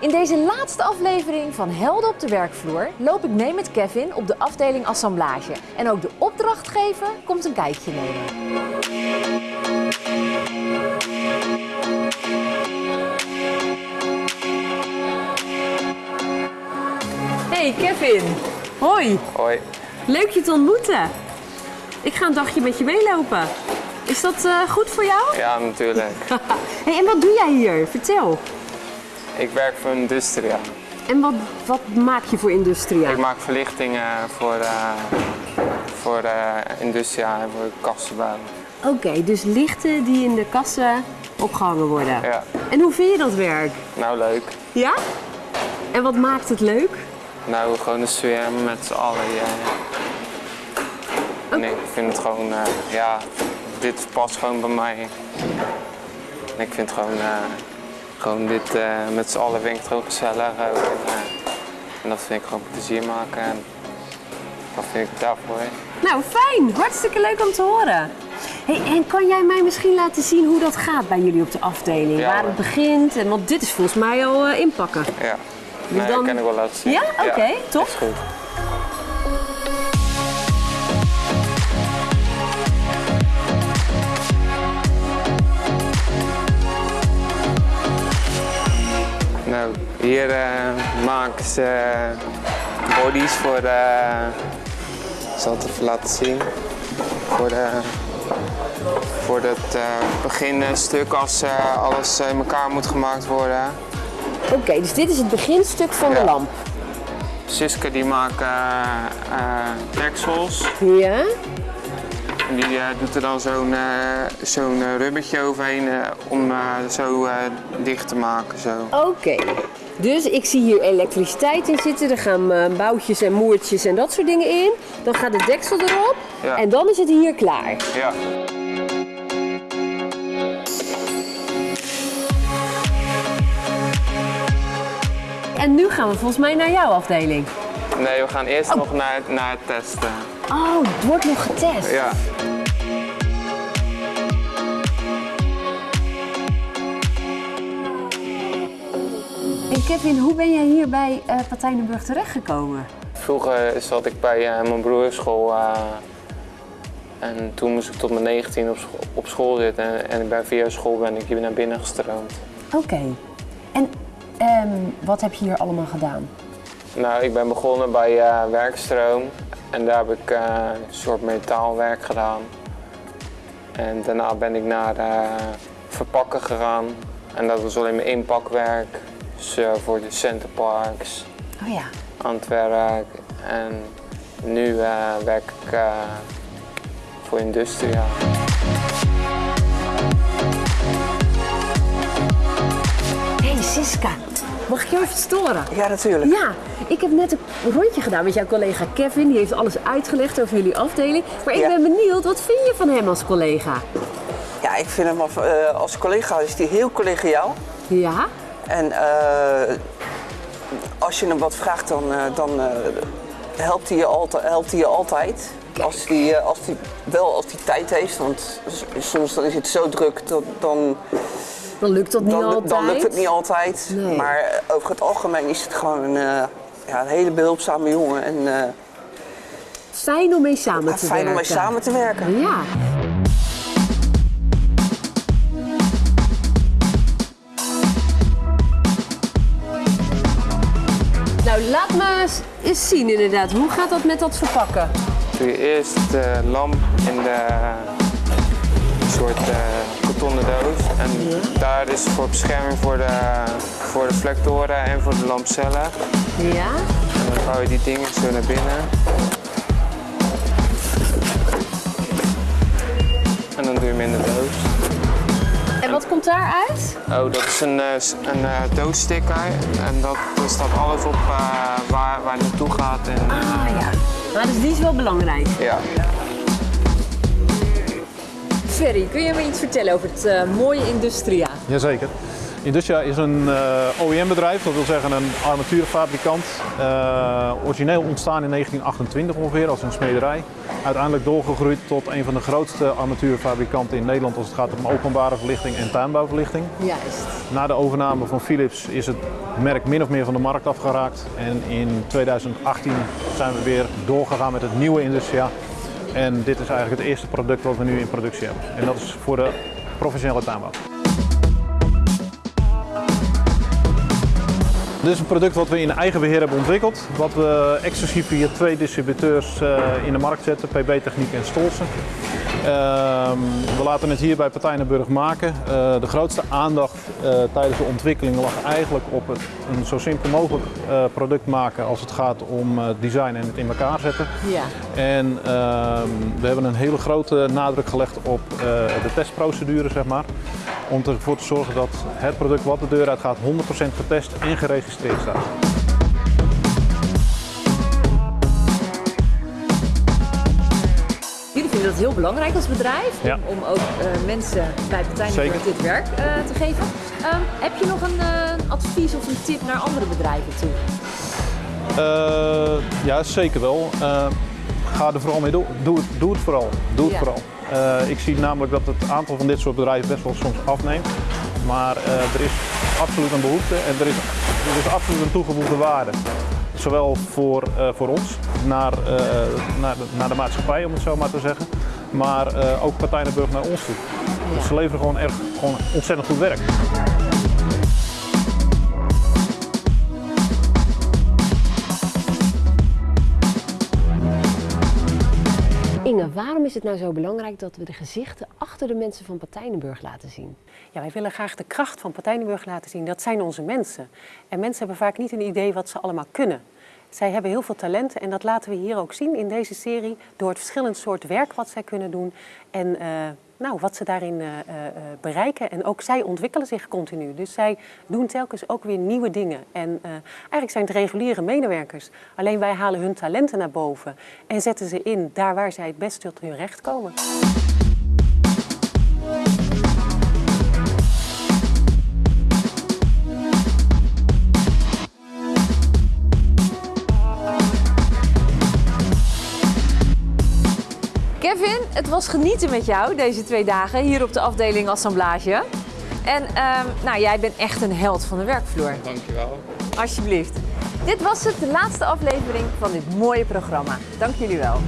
In deze laatste aflevering van Helden op de werkvloer loop ik mee met Kevin op de afdeling assemblage. En ook de opdrachtgever komt een kijkje nemen. Hey Kevin, hoi. Hoi. Leuk je te ontmoeten. Ik ga een dagje met je meelopen. Is dat eh, goed voor jou? Ja, natuurlijk. Hey, en wat doe jij hier? Vertel. Ik werk voor Industria. En wat, wat maak je voor Industria? Ik maak verlichtingen voor, eh voor eh Industria en voor kassenbouw. Oké, dus lichten die in de kassen opgehangen worden. Ja, En hoe vind je dat werk? nou leuk. Ja? En wat maakt het leuk? Nou, gewoon de sfeer met z'n allen. Ja. En ik vind het gewoon, eh, ja, dit past gewoon bij mij. En ik vind gewoon, eh, gewoon dit eh, met z'n allen vind ik het gewoon gezellig ook. En, en dat vind ik gewoon plezier maken. En dat vind ik daarvoor. Nou, fijn. Hartstikke leuk om te horen. Hey, en kan jij mij misschien laten zien hoe dat gaat bij jullie op de afdeling? Ja, Waar het begint? En, want dit is volgens mij al inpakken. Ja, Dus nee, dan- dat kan ik wel laten zien. Ja? Oké, top. Is goed. Hier eh, maken ze eh, bodies voor de. Ik zal het even laten zien. Voor de. Voor het eh beginstuk als eh, alles in elkaar moet gemaakt worden. Oké, dus dit is het beginstuk van de lamp. Siska die maakt eh, eh, deksels. Ja? En die eh, doet er dan zo'n eh, zo'n eh, rubbertje overheen eh, om eh, zo eh, dicht te maken. Zo. Oké. Dus ik zie hier elektriciteit in zitten. Er gaan eh, boutjes en moertjes en dat soort dingen in. Dan gaat de deksel erop. Ja. En dan is het hier klaar. Ja. En nu gaan we volgens mij naar jouw afdeling. Nee, we gaan eerst nog naar, naar het testen. Oh, het wordt nog getest. Ja. En Kevin, hoe ben jij hier bij uh, Patijnenburg terechtgekomen? Vroeger zat ik bij eh, mijn broers school. eh, en toen moest ik tot mijn 19 op school, op school zitten. En, en bij via school ben ik hier naar binnen gestroomd. Oké. En ehm, wat heb je hier allemaal gedaan? Nou, ik ben begonnen bij eh, werkstroom en daar heb ik eh, een soort metaalwerk gedaan. En daarna ben ik naar eh, verpakken gegaan en dat was alleen maar inpakwerk. Dus voor de Centerparks, Oh ja. aan het werk. En nu eh, werk ik eh, voor Industria. Hey Siska, mag ik jou even storen? Ja, natuurlijk. Ja, ik heb net een rondje gedaan met jouw collega Kevin. Die heeft alles uitgelegd over jullie afdeling. Maar ik Ja. ben benieuwd, wat vind je van hem als collega? Ja, ik vind hem als, eh, als collega is hij heel collegiaal. Ja? En eh, als je hem wat vraagt, dan, eh, dan eh, helpt, hij je altijd, helpt hij je altijd. Als hij, als hij, wel als hij tijd heeft, want soms dan is het zo druk, dat, dan, Dan lukt dat niet dan, altijd. dan lukt het niet altijd. Nee. Maar over het algemeen is het gewoon een, ja, een hele behulpzame jongen. En Fijn om mee samen te fijn werken. om mee samen te werken. Ja. Nou, laat me eens- zien inderdaad. Hoe gaat dat met dat verpakken? Doe je eerst de lamp in de soort eh kartonnen doos. En daar is voor bescherming voor de, voor de reflectoren en voor de lampcellen. Ja? En dan vouw je die dingen zo naar binnen. En dan doe je hem in de doos. Komt daaruit? Oh, dat is een, eh, een eh, doossticker. En dat, daar staat alles op eh, waar, waar het naartoe gaat. En, eh, Ah ja. Nou, dus die is wel belangrijk. ja. Ferry, kun je me iets vertellen over het mooie Industria? Jazeker. Industria is een OEM-bedrijf, dat wil zeggen een armatuurfabrikant. origineel ontstaan in 1928 ongeveer als een smederij. Uiteindelijk doorgegroeid tot een van de grootste armatuurfabrikanten in Nederland als het gaat om openbare verlichting en tuinbouwverlichting. Juist. Na de overname van Philips is het merk min of meer van de markt afgeraakt. En in 2018 zijn we weer doorgegaan met het nieuwe Industria. En dit is eigenlijk het eerste product wat we nu in productie hebben. En dat is voor de professionele tuinbouw. Dit is een product wat we in eigen beheer hebben ontwikkeld. Wat we exclusief via twee distributeurs eh, in de markt zetten, PB Techniek en Stolsen. Ehm, we laten het hier bij Partijnenburg maken. Uh, de grootste aandacht uh, tijdens de ontwikkeling lag eigenlijk op het een zo simpel mogelijk product maken als het gaat om design en het in elkaar zetten. Ja. En ehm, we hebben een hele grote nadruk gelegd op de testprocedure, zeg maar. Om ervoor te zorgen dat het product wat de deur uit gaat 100% getest en geregistreerd staat. vind dat heel belangrijk als bedrijf om, om ook uh, mensen bij partijen dit werk uh, te geven. Um, heb je nog een uh, advies of een tip naar andere bedrijven toe? ja, zeker wel. ga er vooral mee door. Doe, het, doe het vooral. Doe het ja. vooral. Ik zie namelijk dat het aantal van dit soort bedrijven best wel soms afneemt. Maar er is absoluut een behoefte en er is, er is absoluut een toegevoegde waarde. Zowel voor, uh, voor ons, naar, naar, de, naar de maatschappij om het zo maar te zeggen, maar ook Partijnenburg naar ons toe. Dus ze leveren gewoon, echt, gewoon ontzettend goed werk. Waarom is het nou zo belangrijk dat we de gezichten achter de mensen van Partijnenburg laten zien? Ja, wij willen graag de kracht van Partijnenburg laten zien. Dat zijn onze mensen. En mensen hebben vaak niet een idee wat ze allemaal kunnen. Zij hebben heel veel talenten en dat laten we hier ook zien in deze serie door het verschillend soort werk wat zij kunnen doen en uh, nou, wat ze daarin uh, uh, bereiken. En ook zij ontwikkelen zich continu. Dus zij doen telkens ook weer nieuwe dingen. En eigenlijk zijn het reguliere medewerkers. Alleen wij halen hun talenten naar boven en zetten ze in daar waar zij het best tot hun recht komen. Het was genieten met jou deze twee dagen hier op de afdeling Assemblage. En um, nou, jij bent echt een held van de werkvloer. Dankjewel. Alsjeblieft. Dit was het, de laatste aflevering van dit mooie programma. Dank jullie wel.